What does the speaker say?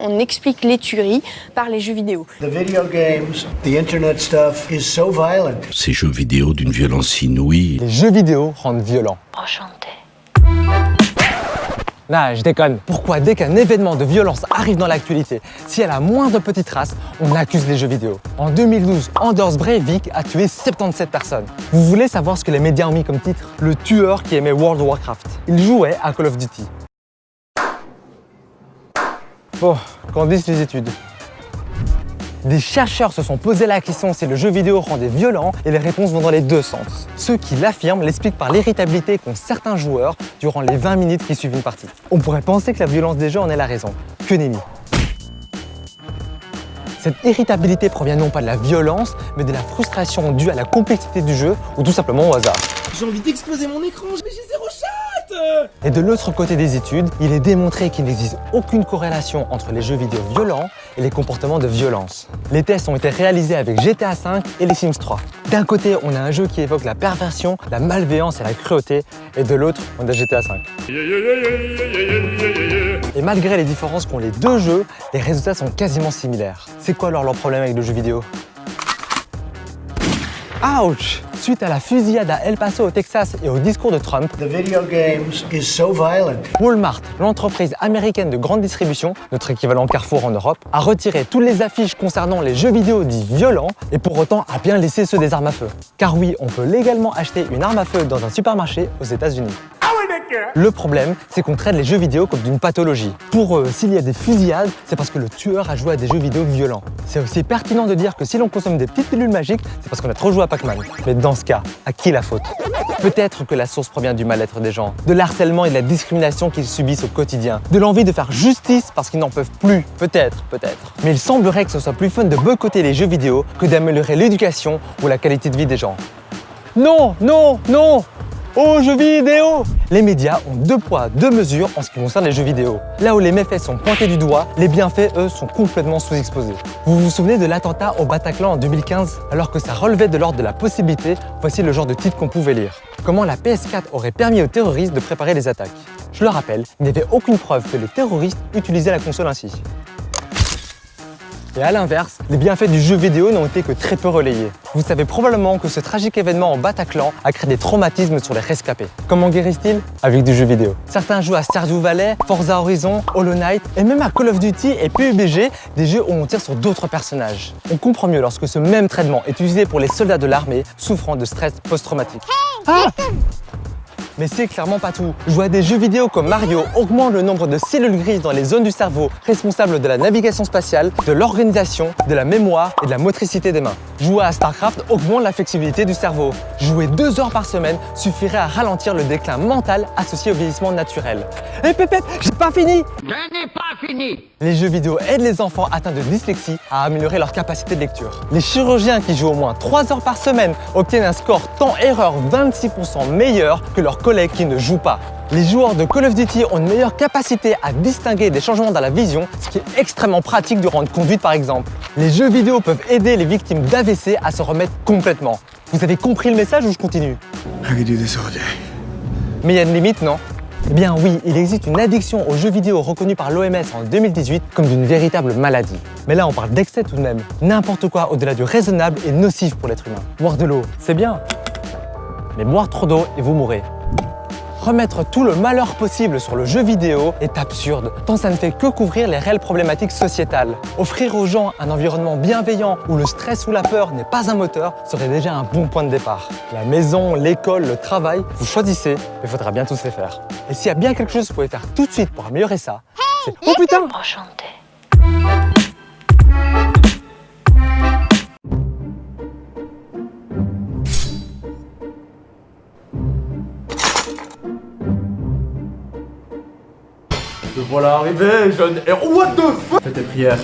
On explique les tueries par les jeux vidéo. The video games, the internet stuff is so violent. Ces jeux vidéo d'une violence inouïe. Les jeux vidéo rendent violents. Enchanté. Nah, je déconne. Pourquoi dès qu'un événement de violence arrive dans l'actualité, si elle a moindre petite trace, on accuse les jeux vidéo En 2012, Anders Breivik a tué 77 personnes. Vous voulez savoir ce que les médias ont mis comme titre? Le tueur qui aimait World of Warcraft. Il jouait à Call of Duty. Bon, qu'en disent les études des chercheurs se sont posé la question si le jeu vidéo rendait violent et les réponses vont dans les deux sens. Ceux qui l'affirment l'expliquent par l'irritabilité qu'ont certains joueurs durant les 20 minutes qui suivent une partie. On pourrait penser que la violence des jeux en est la raison. Que nenni cette irritabilité provient non pas de la violence, mais de la frustration due à la complexité du jeu ou tout simplement au hasard. J'ai envie d'exploser mon écran, mais j'ai zéro chat et de l'autre côté des études, il est démontré qu'il n'existe aucune corrélation entre les jeux vidéo violents et les comportements de violence. Les tests ont été réalisés avec GTA V et les Sims 3. D'un côté, on a un jeu qui évoque la perversion, la malveillance et la cruauté, et de l'autre, on a GTA V. Et malgré les différences qu'ont les deux jeux, les résultats sont quasiment similaires. C'est quoi alors leur problème avec le jeu vidéo? Ouch Suite à la fusillade à El Paso au Texas et au discours de Trump, The video games is so violent. Walmart, l'entreprise américaine de grande distribution, notre équivalent Carrefour en Europe, a retiré toutes les affiches concernant les jeux vidéo dits violents et pour autant a bien laissé ceux des armes à feu. Car oui, on peut légalement acheter une arme à feu dans un supermarché aux États-Unis. Le problème, c'est qu'on traite les jeux vidéo comme d'une pathologie. Pour eux, s'il y a des fusillades, c'est parce que le tueur a joué à des jeux vidéo violents. C'est aussi pertinent de dire que si l'on consomme des petites pilules magiques, c'est parce qu'on a trop joué à Pac-Man. Mais dans ce cas, à qui la faute? Peut-être que la source provient du mal-être des gens, de l'harcèlement et de la discrimination qu'ils subissent au quotidien, de l'envie de faire justice parce qu'ils n'en peuvent plus. Peut-être, peut-être. Mais il semblerait que ce soit plus fun de boycotter les jeux vidéo que d'améliorer l'éducation ou la qualité de vie des gens. Non, non, non aux jeux vidéo Les médias ont deux poids, deux mesures en ce qui concerne les jeux vidéo. Là où les méfaits sont pointés du doigt, les bienfaits, eux, sont complètement sous-exposés. Vous vous souvenez de l'attentat au Bataclan en 2015 Alors que ça relevait de l'ordre de la possibilité, voici le genre de titre qu'on pouvait lire. Comment la PS4 aurait permis aux terroristes de préparer les attaques? Je le rappelle, il n'y avait aucune preuve que les terroristes utilisaient la console ainsi. Et à l'inverse, les bienfaits du jeu vidéo n'ont été que très peu relayés. Vous savez probablement que ce tragique événement en Bataclan a créé des traumatismes sur les rescapés. Comment guérissent-ils Avec du jeu vidéo. Certains jouent à Stardew Valley, Forza Horizon, Hollow Knight et même à Call of Duty et PUBG, des jeux où on tire sur d'autres personnages. On comprend mieux lorsque ce même traitement est utilisé pour les soldats de l'armée souffrant de stress post-traumatique. Ah mais c'est clairement pas tout. Jouer à des jeux vidéo comme Mario augmente le nombre de cellules grises dans les zones du cerveau responsables de la navigation spatiale, de l'organisation, de la mémoire et de la motricité des mains. Jouer à StarCraft augmente la flexibilité du cerveau. Jouer deux heures par semaine suffirait à ralentir le déclin mental associé au vieillissement naturel. Hé hey, Pépé, j'ai pas fini Je n'ai pas fini Les jeux vidéo aident les enfants atteints de dyslexie à améliorer leur capacité de lecture. Les chirurgiens qui jouent au moins 3 heures par semaine obtiennent un score temps-erreur 26% meilleur que leurs Les joueurs de Call of Duty ont une meilleure capacité à distinguer des changements dans la vision, ce qui est extrêmement pratique durant une conduite par exemple. Les jeux vidéo peuvent aider les victimes d'AVC à se remettre complètement. Vous avez compris le message ou je continue? Mais il y a une limite, non? Eh bien oui, il existe une addiction aux jeux vidéo reconnue par l'OMS en 2018 comme d'une véritable maladie. Mais là, on parle d'excès tout de même. N'importe quoi au-delà du raisonnable est nocif pour l'être humain. Boire de l'eau, c'est bien. Mais boire trop d'eau et vous mourrez. Remettre tout le malheur possible sur le jeu vidéo est absurde, tant ça ne fait que couvrir les réelles problématiques sociétales. Offrir aux gens un environnement bienveillant où le stress ou la peur n'est pas un moteur serait déjà un bon point de départ. La maison, l'école, le travail, vous choisissez, mais il faudra bien tous les faire. Et s'il y a bien quelque chose que vous pouvez faire tout de suite pour améliorer ça, c'est « Oh putain !» Enchanté. Voilà arrivé, jeune héros. What the fuck? Fais tes prières.